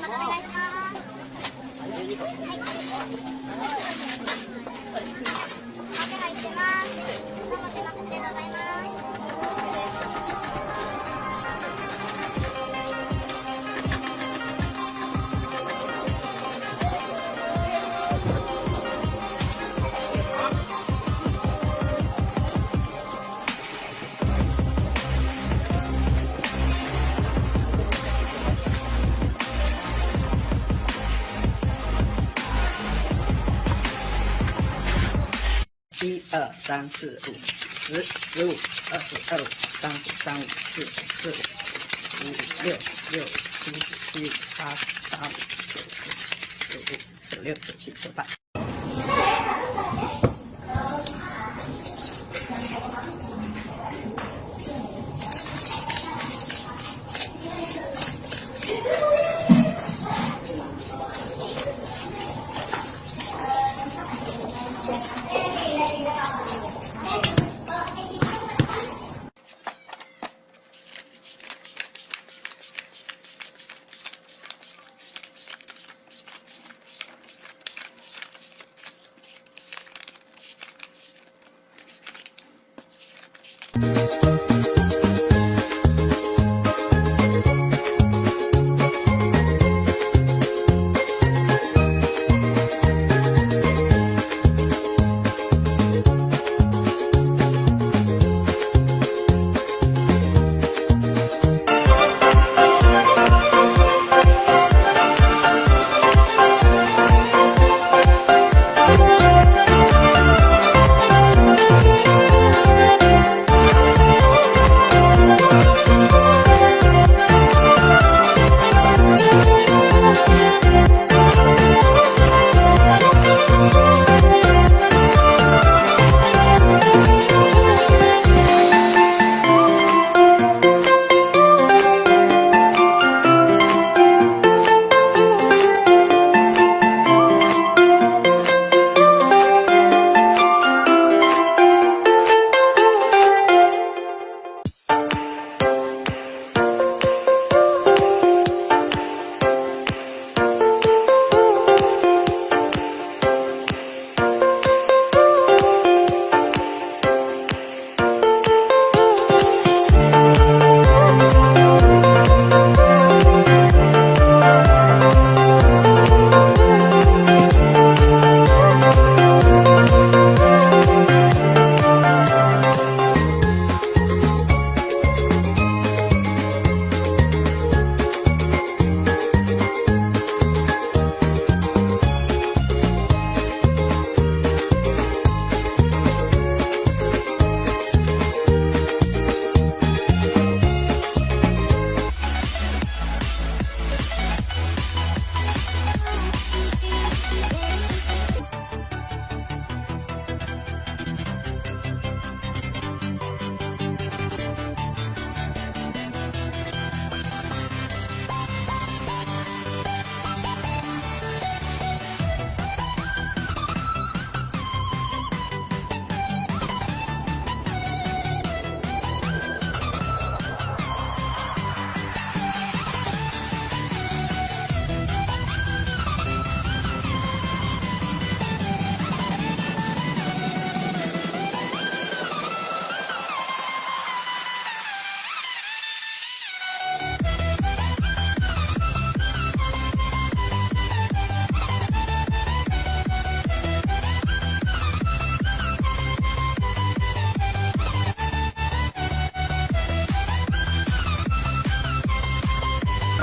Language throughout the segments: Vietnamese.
また来。二三四五，十十五，二十二五，三十三五，四十四五，五五六六七七五八十八五九十十五十六十七十八。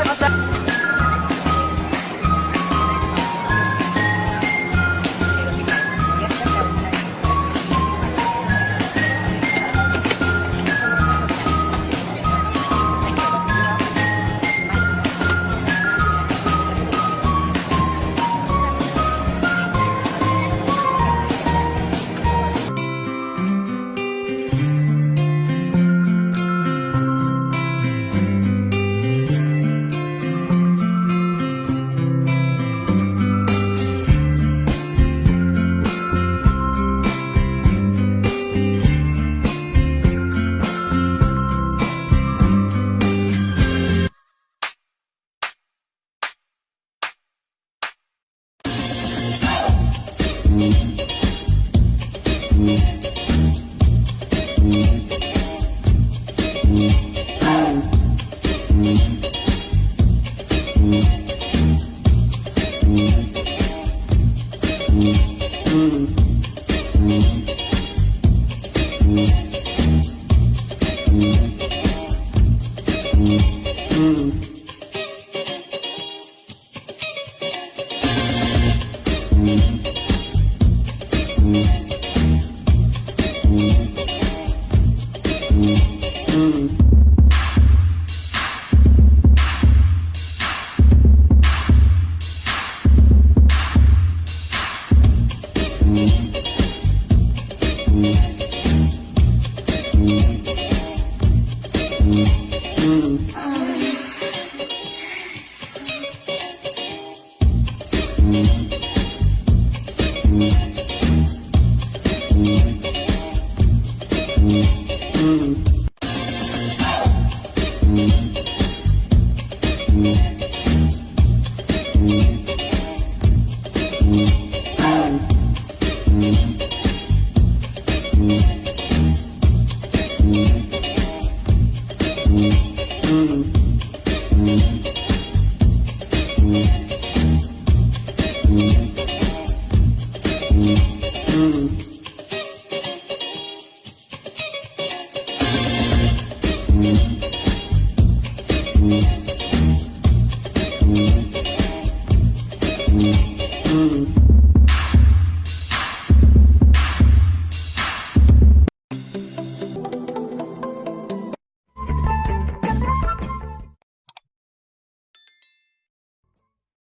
朝 Mm-hmm. Mm-hmm.